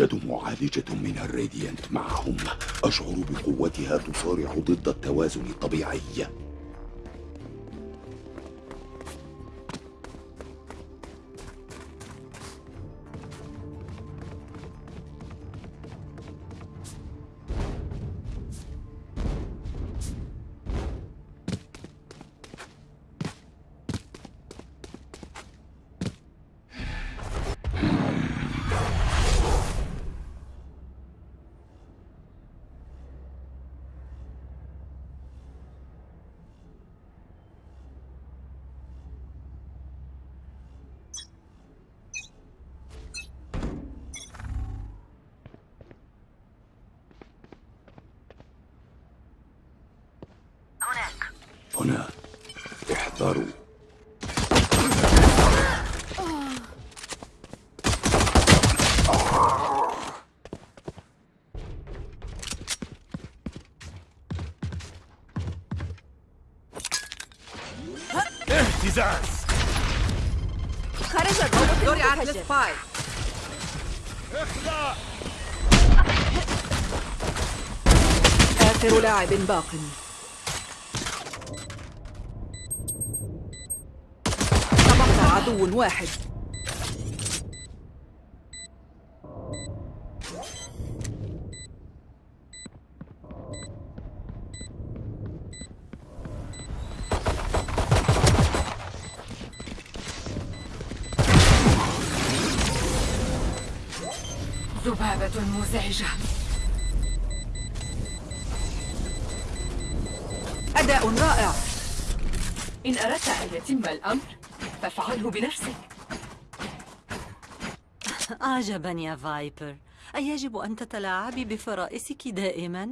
يوجد معالجة من الراديانت معهم. أشعر بقوتها تصارع ضد التوازن الطبيعي. هنا. احذروا اهتزاز. خرج الروبوت دوري على المتفجر السباي اخلع. آخر لاعب باق. واحد ذبابة مزعجة. أداء رائع. إن أردت أن يتم الأمر فافعله بنفسك عجبا يا فايبر أيجب أن تتلاعبي بفرائسك دائما؟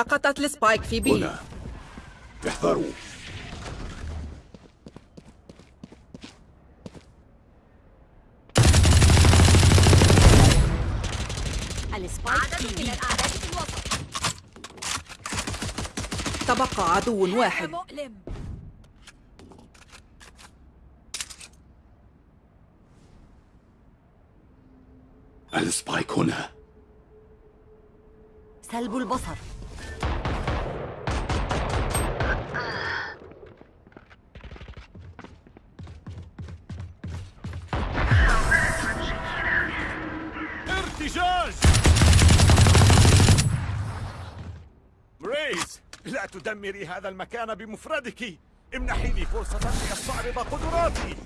سقطت ال spike في B. هنا. احذروا. ال spike في تبقى عدو واحد. مؤلم. السبايك هنا. سلب البصر. لا تدمري هذا المكان بمفردك. امنحي لي فرصة لأستعرض قدراتي.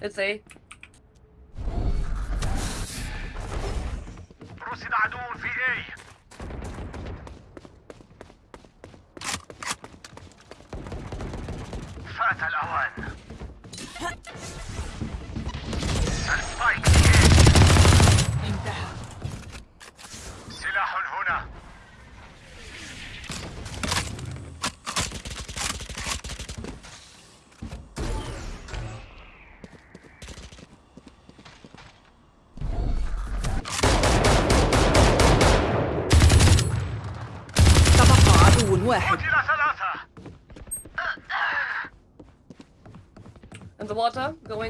Let's see.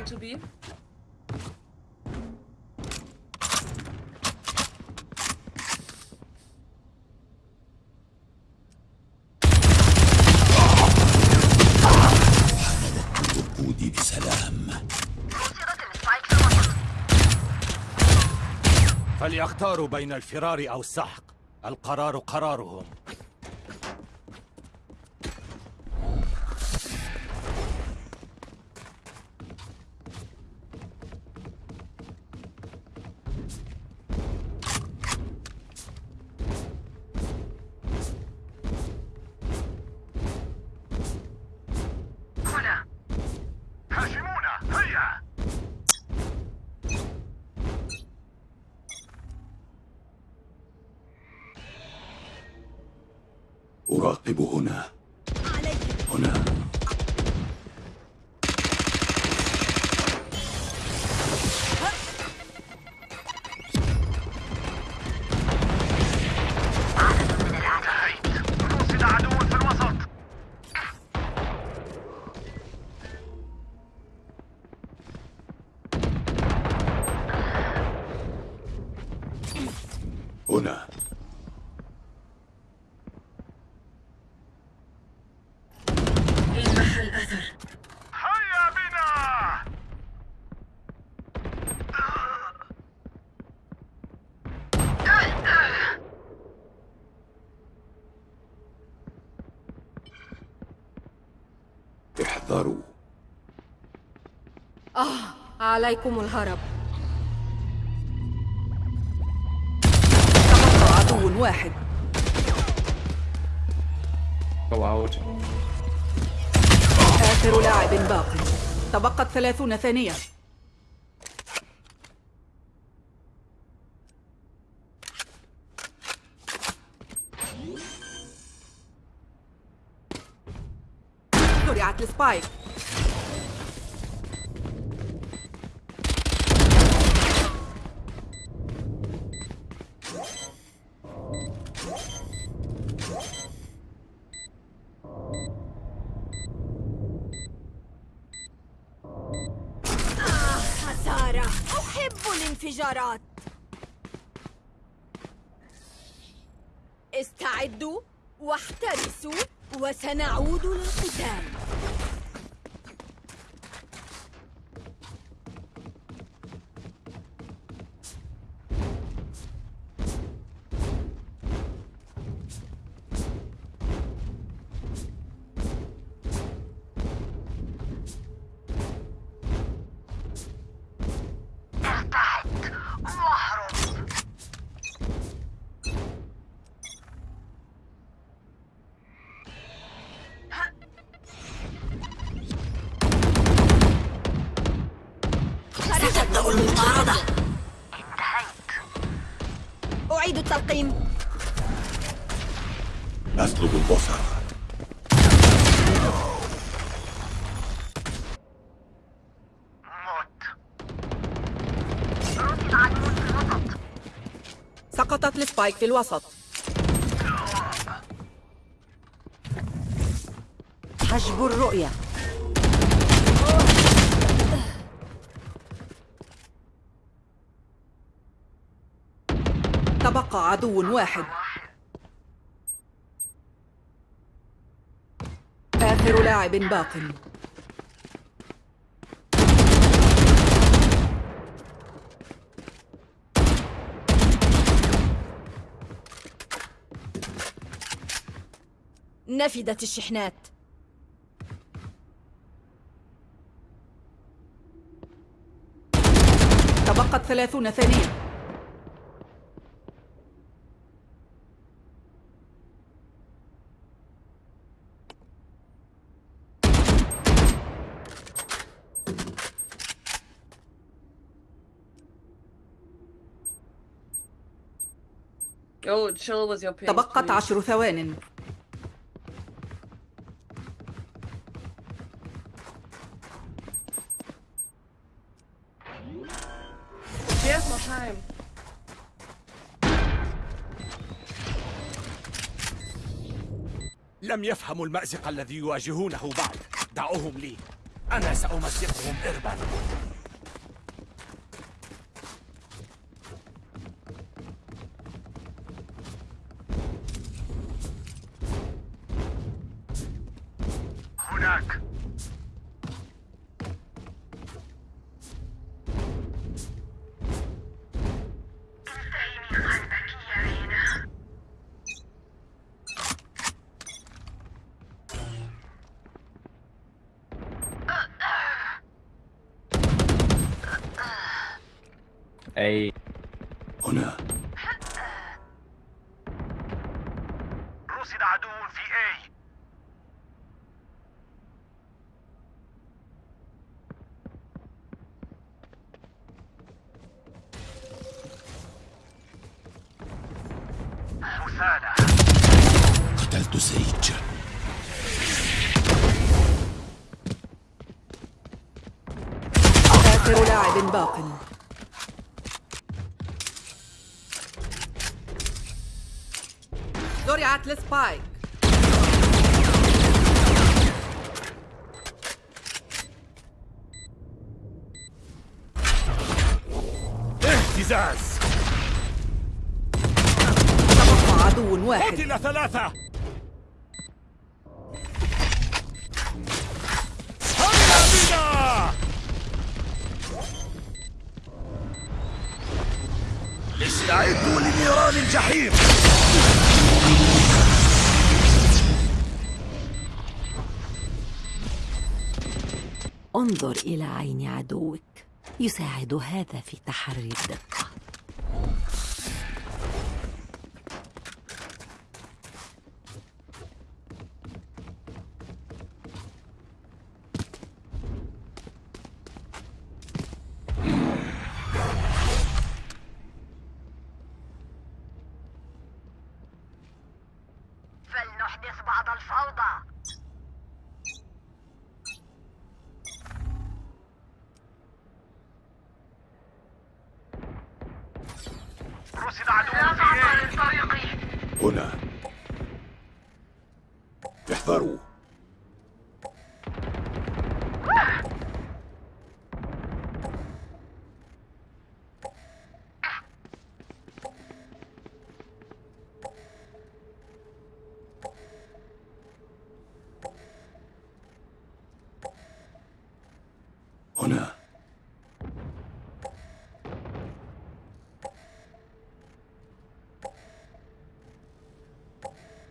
going to be? فليختاروا بين الفرار أو السحق القرار قرارهم هنا هيا بنا! احذروا. عليكم الهرب. واحد. Go out. آخر لاعب باق تبقت ثلاثون ثانية. زرعت السبايك. الانفجارات استعدوا واحترسوا وسنعود للقتال. أسلب البصر سقطت السبايك في الوسط. حجب الرؤية. تبقى عدو واحد. آخر لاعب باق. نفدت الشحنات. تبقت ثلاثون ثانية. Chill with your pace. تبقت please. عشر ثوان She has more time. لم يفهموا المأزق الذي يواجهونه بعد دعوهم لي أنا سأمزقهم إربا اي هنا لسبايك اهتزاز. تبقى عدو واحد. قتل ثلاثة. استعدوا لنيران الجحيم. انظر إلى عين عدوك يساعد هذا في تحري الدقة فلنحدث بعض الفوضى رصد عدو في طريقي هنا احذروا هنا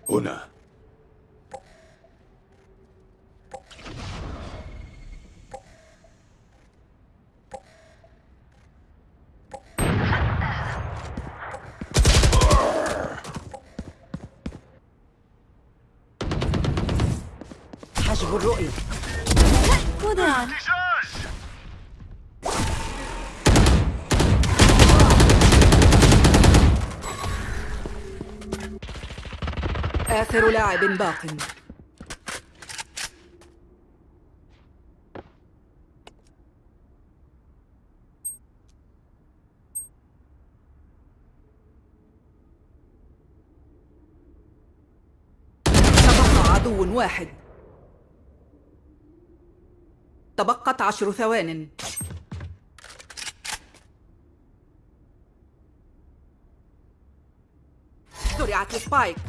هنا. حجب الرؤية. وداعا آخر لاعب باق. تبقى عدو واحد. تبقت عشر ثوان. زرعت السبايك.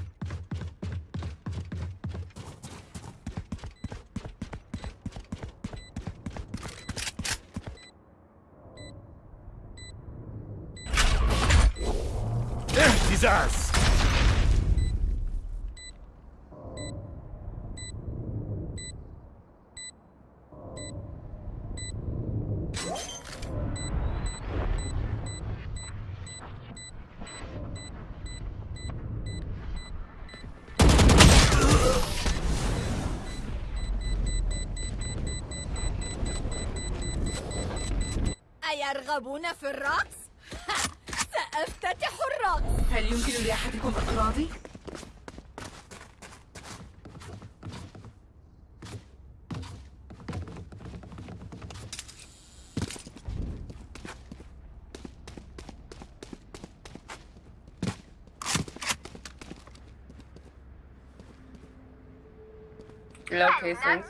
locations.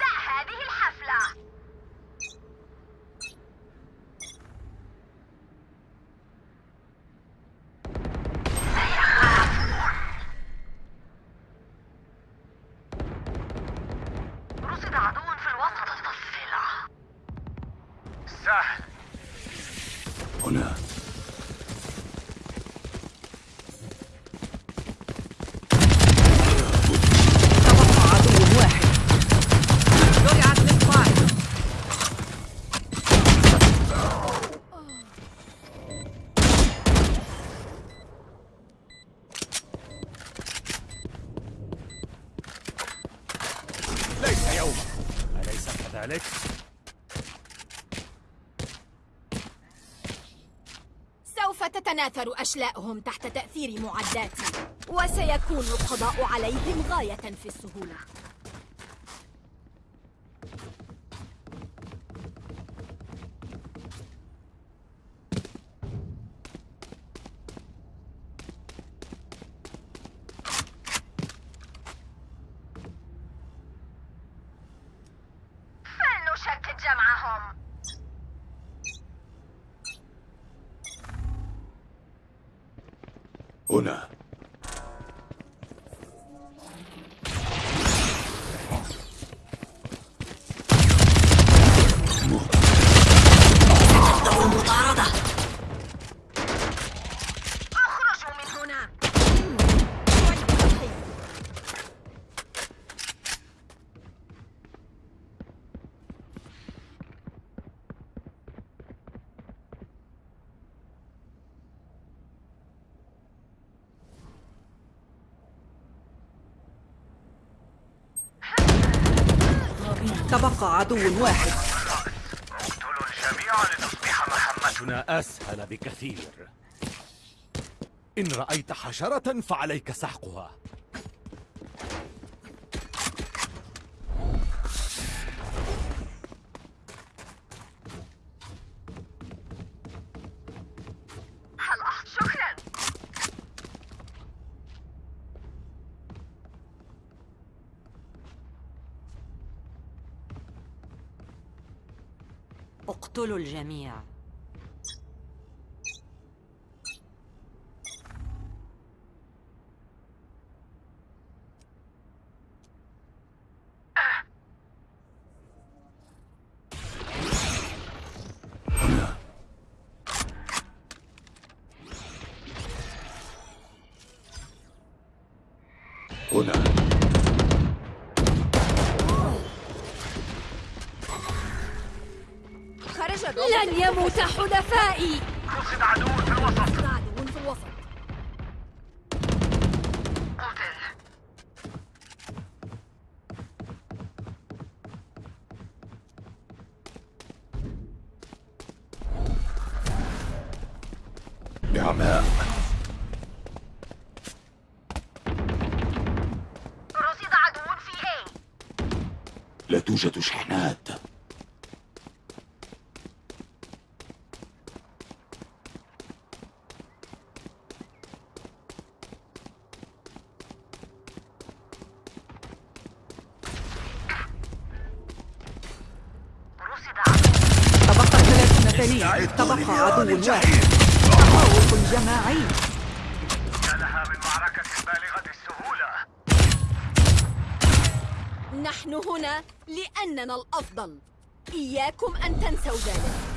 تتناثر أشلاءهم تحت تأثير معداتي وسيكون القضاء عليهم غاية في السهولة فلنشتت جمعهم هنا اخرجوا من هنا تبقى عدو واحد. اقتلوا الجميع لتصبح مهمتنا أسهل بكثير. إن رأيت حشرة فعليك سحقها هلا شكرا اقتلوا الجميع لن يموت حلفائي. رصد عدو في الوسط. عدو في الوسط. قتل. نعماء رصد عدو في A. لا توجد شحنات رصد عدو تبقت ثلاثون عدو واحد. تفوق جماعي لها من معركة بالغة السهولة. نحن هنا لأننا الأفضل. إياكم أن تنسوا ذلك.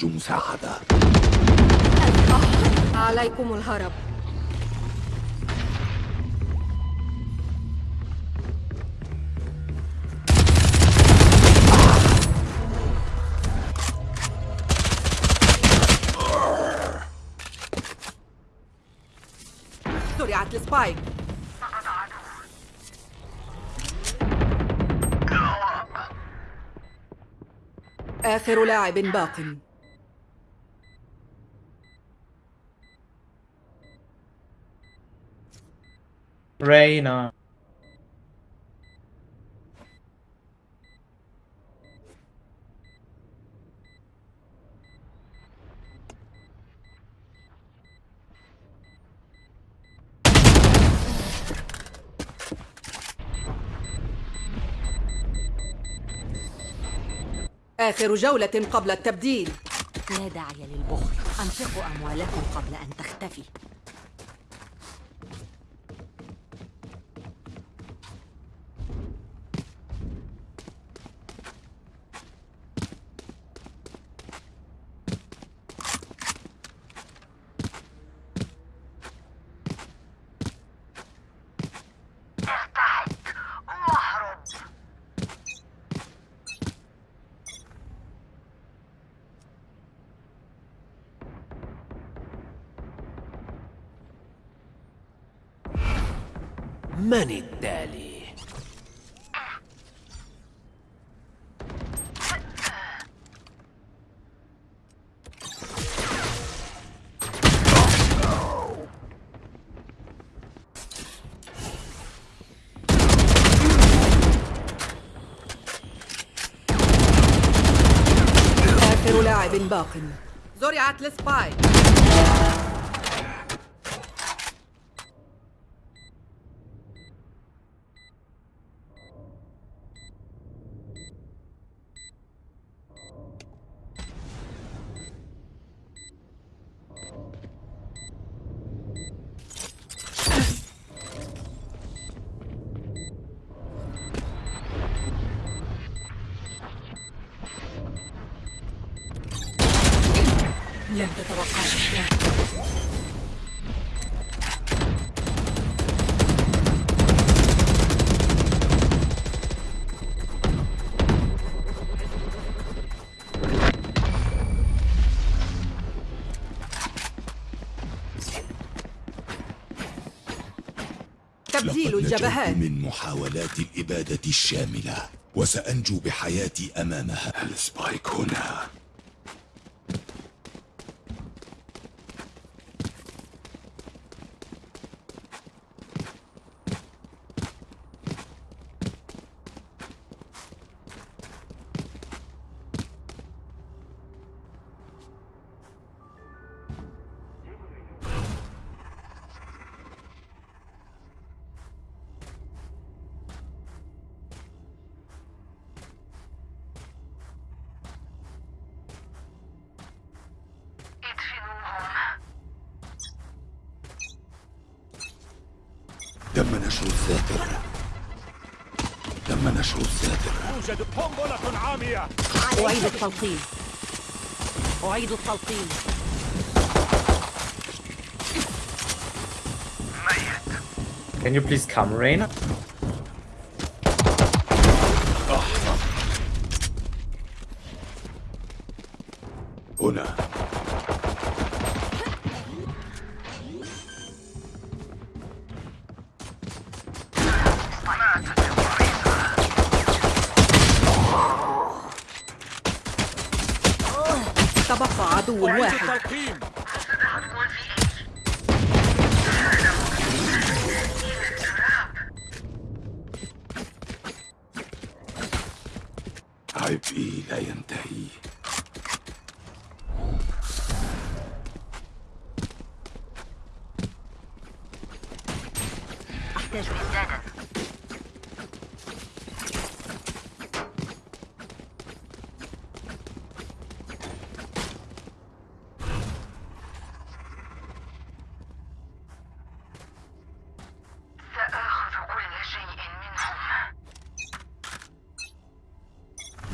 أحتاج مساعدة عليكم الهرب. زرعت السبايك. آخر لاعب باق. Reyna. آخر جولة قبل التبديل. لا داعي للبخل. أنفقوا أموالكم قبل أن تختفي من التالي؟ آخر لاعب باق. زرعت السباي نجوت الجبهات من محاولات الإبادة الشاملة وسأنجو بحياتي أمامها. السبايك هنا. أعيد التلقين أعيد التلقين Can you please come, Reina?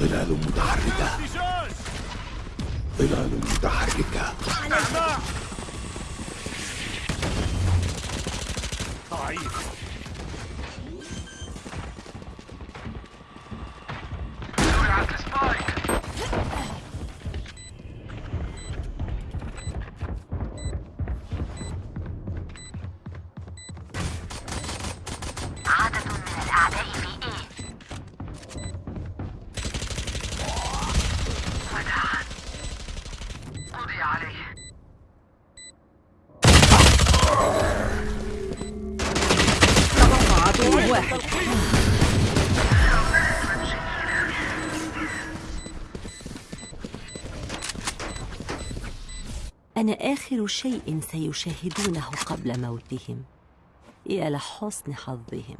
ظلال متحركة. ظلال متحركة. ضعيف آخر شيء سيشاهدونه قبل موتهم يا لحسن حظهم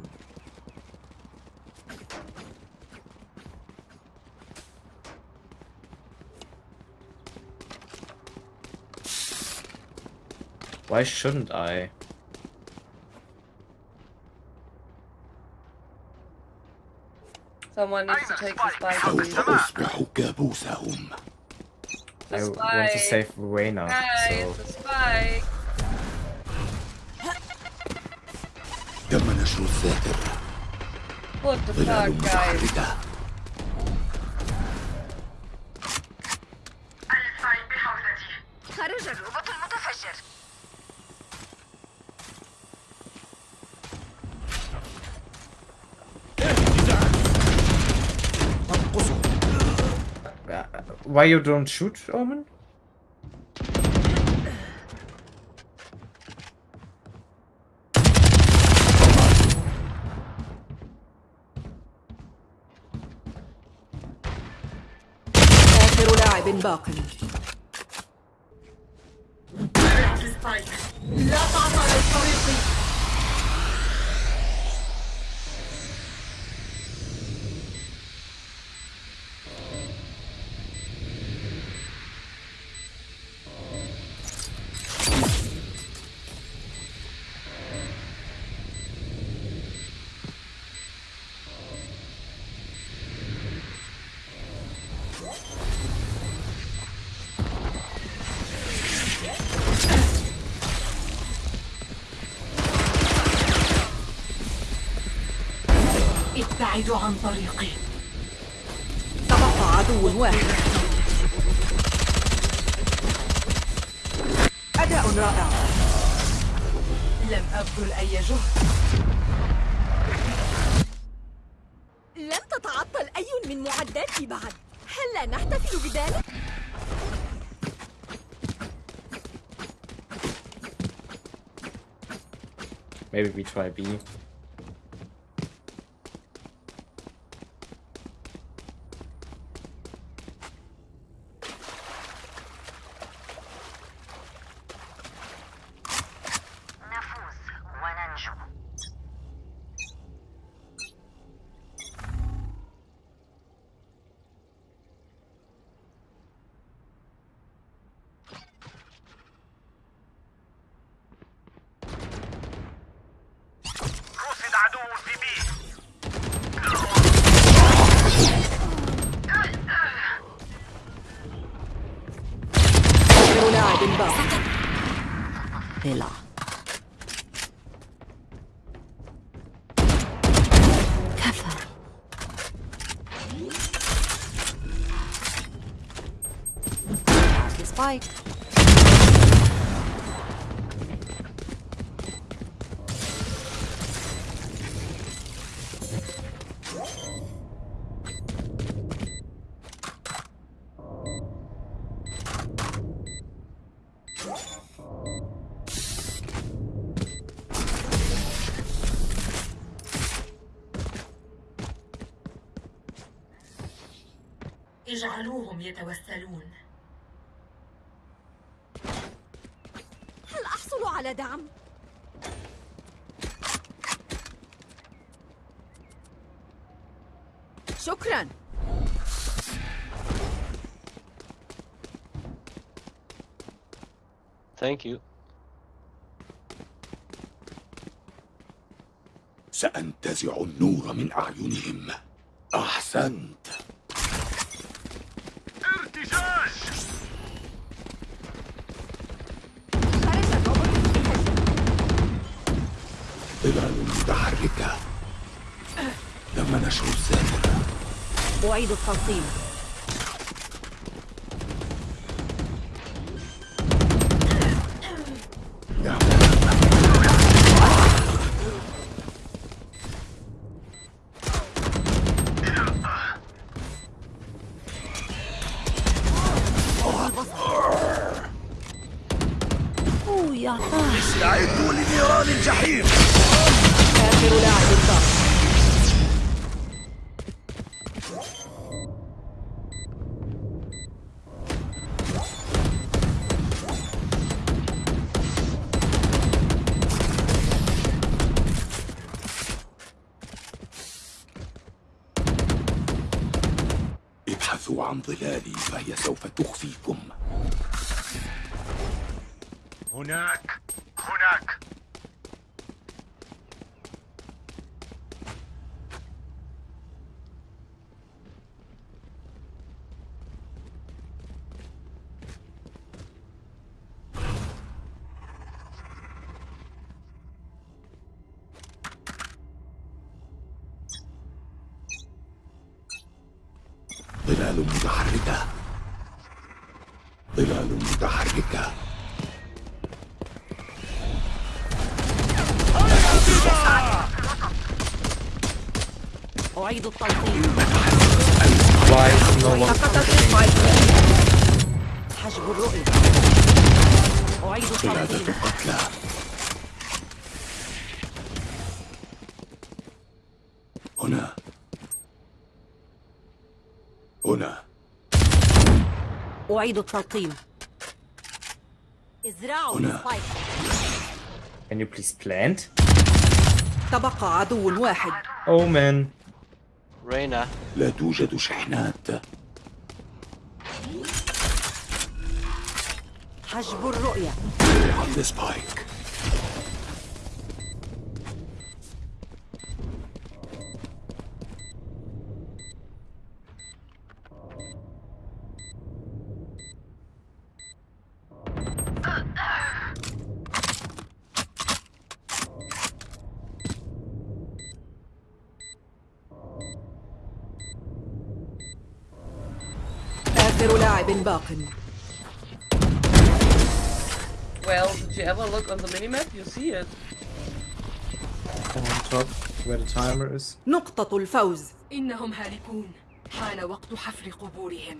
Why shouldn't I? Someone needs to take the spike, I The want to spike. save Reina, Guys, so the spike. تم نشر الساتر What the ظلال fuck, guys? Why you don't shoot, Omen? آخر لاعب باق لا تعطى للطريق ابتعدوا عن طريقي. تبقى عدو واحد. أداء رائع. لم أبذل أي جهد. لم تتعطل أي من معداتي بعد. هل لا نحتفل بذلك؟ Maybe we try B. اجعلوهم يتوسلون هل أحصل على دعم؟ شكرا Thank you. سأنتزع النور من أعينهم أحسنت أعيد التلقيم أوه ظلال متحركة. ظلال متحركة. أعيد التلقيم سقطت حجب الرؤية. أعيد التوصيل قتلى. أعيد التلقيم. إزرعوا Can you please plant? تبقى عدو واحد. Omen. Reyna. لا توجد شحنات. حجب الرؤية. عند سبايك آخر لاعب باق Well, did you ever look on the minimap? You see it. On top, where the timer is. نقطة الفوز إنهم هالكون حان وقت حفر قبورهم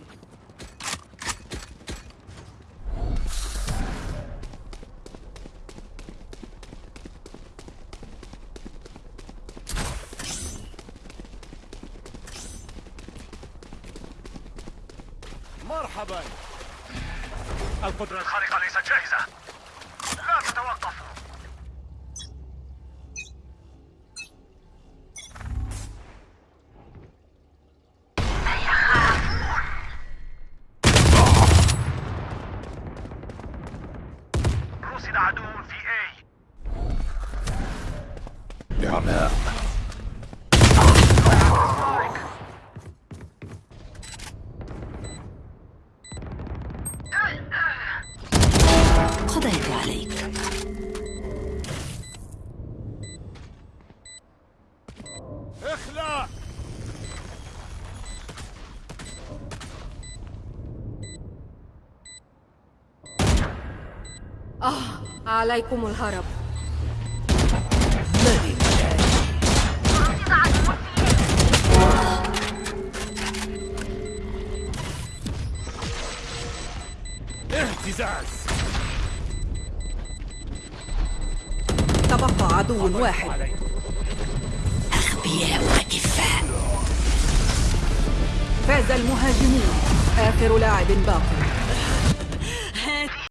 آه عليكم الهرب